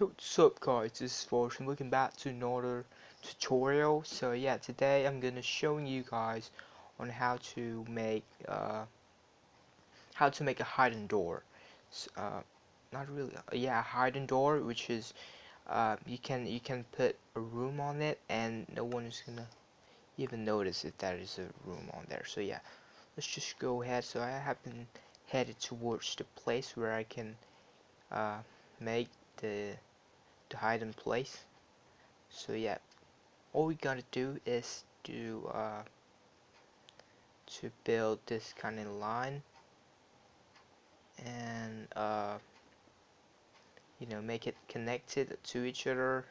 What's up guys, this is Fortune, looking back to another tutorial. So yeah, today I'm gonna showing you guys on how to make uh, how to make a hidden door. So, uh, not really, uh, yeah, hidden door, which is uh, you can you can put a room on it and no one is gonna even notice if there is a room on there. So yeah, let's just go ahead. So I have been headed towards the place where I can uh, make the to hide in place. So yeah. All we gotta do is to uh, to build this kind of line and uh, you know make it connected to each other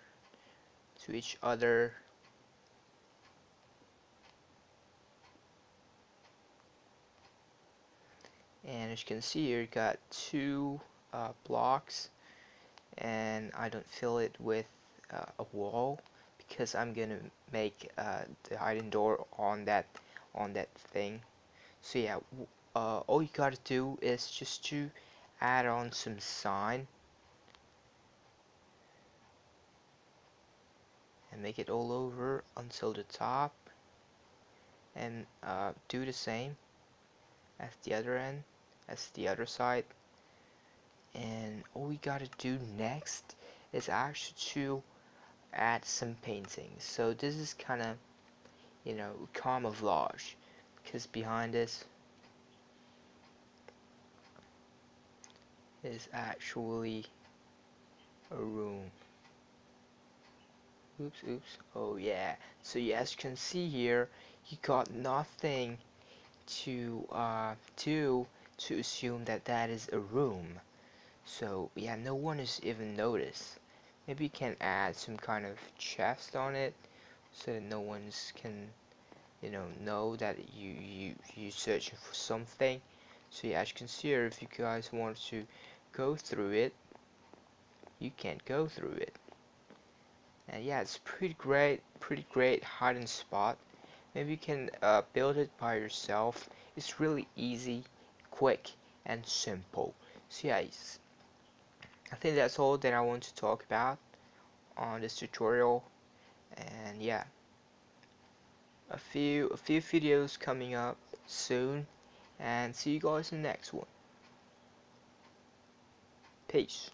to each other. And as you can see here you got two uh, blocks and I don't fill it with uh, a wall because I'm gonna make uh, the hiding door on that on that thing. So yeah uh, all you gotta do is just to add on some sign and make it all over until the top and uh, do the same as the other end as the other side and all we gotta do next is actually to add some paintings. So this is kind of you know camouflage because behind this is actually a room. Oops oops. Oh yeah. So yeah, as you can see here you got nothing to uh, do to assume that that is a room so yeah no one is even noticed. Maybe you can add some kind of chest on it so that no one's can you know know that you you you searching for something. So yeah as you can see here if you guys want to go through it you can't go through it. And yeah it's pretty great pretty great hiding spot. Maybe you can uh, build it by yourself. It's really easy quick and simple. So yeah I think that's all that I want to talk about on this tutorial. And yeah a few a few videos coming up soon. And see you guys in the next one. Peace